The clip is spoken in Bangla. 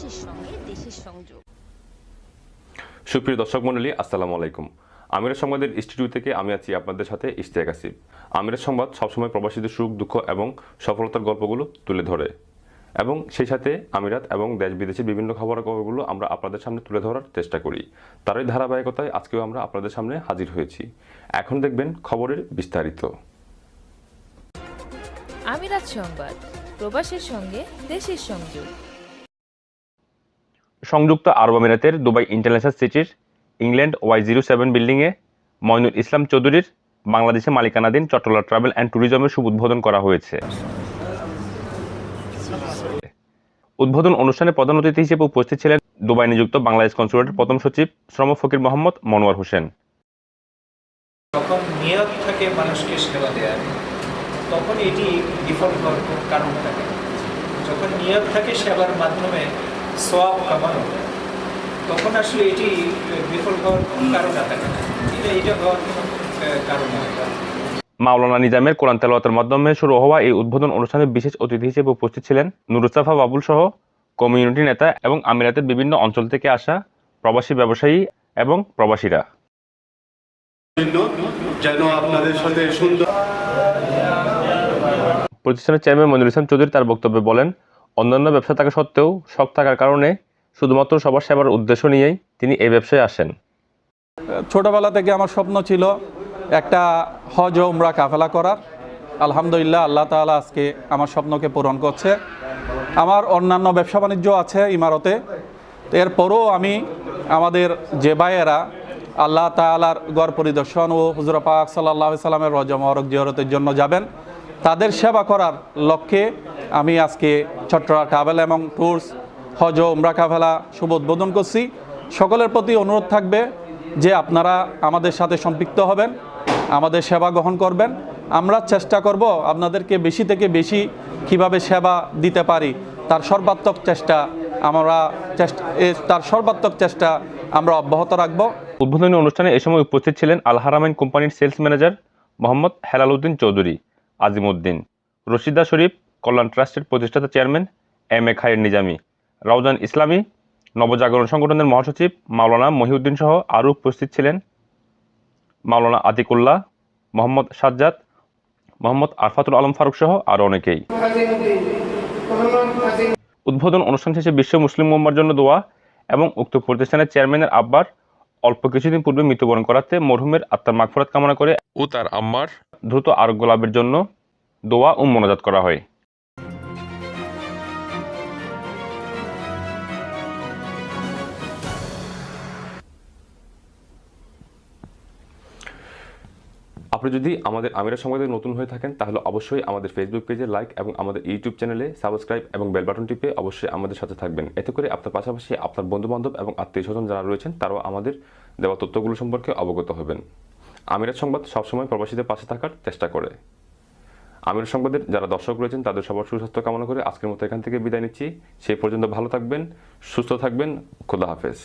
প্রবাসীর সঙ্গে দেশের সংযোগ। সুপ্রিয় দর্শক মণ্ডলী আসসালামু আলাইকুম। আমিরের সংবাদের স্টুডিও থেকে আমি আছি আপনাদের সাথে ইশতিয়াক আসিফ। আমিরের সংবাদ সবসময় প্রবাসীদের সুখ দুঃখ এবং সফলতার গল্পগুলো তুলে ধরে। এবং সেই সাথে আমিরাত এবং দেশ বিদেশের বিভিন্ন খবরের খবরগুলো আমরা আপনাদের সামনে তুলে ধরার চেষ্টা করি। তারই ধারাবাহিকতায় আজকেও আমরা আপনাদের সামনে হাজির হয়েছি। এখন দেখবেন খবরের বিস্তারিত। আমিরাত সংবাদ প্রবাসের সঙ্গে দেশের সংযোগ। সংযুক্ত আরব আমিরাতের দুবাই ইন্টারন্যাশনাল সিটির ইংল্যান্ড ওয়াই জিরো সেভেন বিল্ডিংয়ে ময়নুল ইসলাম চৌধুরীর বাংলাদেশে মালিকানাধীন চট্টলা ট্রাভেল অ্যান্ড ট্যুরিজমের শুভ উদ্বোধন করা হয়েছে। উদ্বোধন অনুষ্ঠানে প্রধান অতিথি হিসেবে উপস্থিত ছিলেন দুবাই নিযুক্ত বাংলাদেশ কনসুলেটের প্রথম সচিব শ্রম ফকির মোহাম্মদ মনোয়ার হোসেন। থাকে মানুষকে সেবা দেওয়ার তখন এটি হওয়ার কারণ থাকে। যখন নিয়ত থাকে সেবার মাধ্যমে সব কামানো তখন আসলে এটি বিফল হওয়ার কোনো কারণ থাকে না। এটা এটা হওয়ার কোনো কারণ হয় না মাওলানা নিজামের কোরআন তেলাওয়াতের মাধ্যমে শুরু হওয়া এই উদ্বোধন অনুষ্ঠানে বিশেষ অতিথি হিসেবে উপস্থিত ছিলেন নুরুস্তাফা বাবুল সহ কমিউনিটি নেতা এবং আমিরাতের বিভিন্ন অঞ্চল থেকে আসা প্রবাসী ব্যবসায়ী এবং প্রবাসীরা। যেন আপনাদের সাথে সুন্দর প্রতিষ্ঠানের চেয়ারম্যান মনির ইসলাম চৌধুরী তার বক্তব্যে বলেন অন্যান্য ব্যবসা থাকা সত্ত্বেও শখ থাকার কারণে শুধুমাত্র সবার সেবার উদ্দেশ্য নিয়েই তিনি এই ব্যবসায় আসেন। ছোটবেলা থেকে আমার স্বপ্ন ছিল একটা হজ উমরা কাফেলা করার। আলহামদুলিল্লাহ আল্লাহ তাআলা আজকে আমার স্বপ্নকে পূরণ করছে। আমার অন্যান্য ব্যবসা বাণিজ্য আছে ইমারতে। এরপরও আমি আমাদের যে ভাইয়েরা আল্লাহ তাআলার গড় পরিদর্শন ও হুজুর পাক সাল্লাহ সাল্লামের রজ মহরক জিয়রতের জন্য যাবেন। তাদের সেবা করার লক্ষ্যে আমি আজকে চট্টগ্রাম ট্রাভেল এবং ট্যুরস, হজ উমরা কাফেলা শুভ উদ্বোধন করছি। সকলের প্রতি অনুরোধ থাকবে যে আপনারা আমাদের সাথে সম্পৃক্ত হবেন, আমাদের সেবা গ্রহণ করবেন। আমরা চেষ্টা করব আপনাদেরকে বেশি থেকে বেশি কীভাবে সেবা দিতে পারি, তার সর্বাত্মক চেষ্টা আমরা তার সর্বাত্মক চেষ্টা আমরা অব্যাহত রাখব। উদ্বোধনী অনুষ্ঠানে এ সময় উপস্থিত ছিলেন আলহারামাইন কোম্পানির সেলস ম্যানেজার মোহাম্মদ হেলাল উদ্দিন চৌধুরী। আজিম উদ্দিন রশিদা শরীফ, কল্যাণ ট্রাস্টের প্রতিষ্ঠাতা chairman M A Khayer Nizami. Raozan ইসলামী, নবজাগরণ সংগঠনের মহাসচিব মাওলানা মহিউদ্দিন সহ আরও উপস্থিত ছিলেন মাওলানা আতিকুল্লাহ, মোহাম্মদ সাজ্জাদ, মোহাম্মদ আরফাতুল আলম ফারুক সহ আরও অনেকেই। উদ্বোধন অনুষ্ঠান শেষে বিশ্ব মুসলিম উম্মার জন্য দোয়া এবং উক্ত প্রতিষ্ঠানের চেয়ারম্যানের আব্বার অল্প কিছুদিন পূর্বে মৃত্যুবরণ করাতে মরহুমের আত্মার মাগফরাত কামনা করে ও তার আম্মার দ্রুত আরোগ্য লাভের জন্য দোয়া ও মোনাজাত করা হয়। আপনি যদি আমাদের আমিরা সংবাদে নতুন হয়ে থাকেন, তাহলে অবশ্যই আমাদের ফেসবুক পেজে লাইক এবং আমাদের ইউটিউব চ্যানেলে সাবস্ক্রাইব এবং বেল বাটন টিপে অবশ্যই আমাদের সাথে থাকবেন। এতে করে আপনার পাশাপাশি আপনার বন্ধু বান্ধব এবং আত্মীয় স্বজন যারা রয়েছেন, তারাও আমাদের দেওয়া তথ্যগুলো সম্পর্কে অবগত হবেন। আমিরাত সংবাদ সবসময় প্রবাসীদের পাশে থাকার চেষ্টা করে। আমির সংবাদের যারা দর্শক রয়েছেন, তাদের সবার সুস্বাস্থ্য কামনা করে আজকের মতো এখান থেকে বিদায় নিচ্ছি। সেই পর্যন্ত ভালো থাকবেন, সুস্থ থাকবেন। খোদা হাফেজ।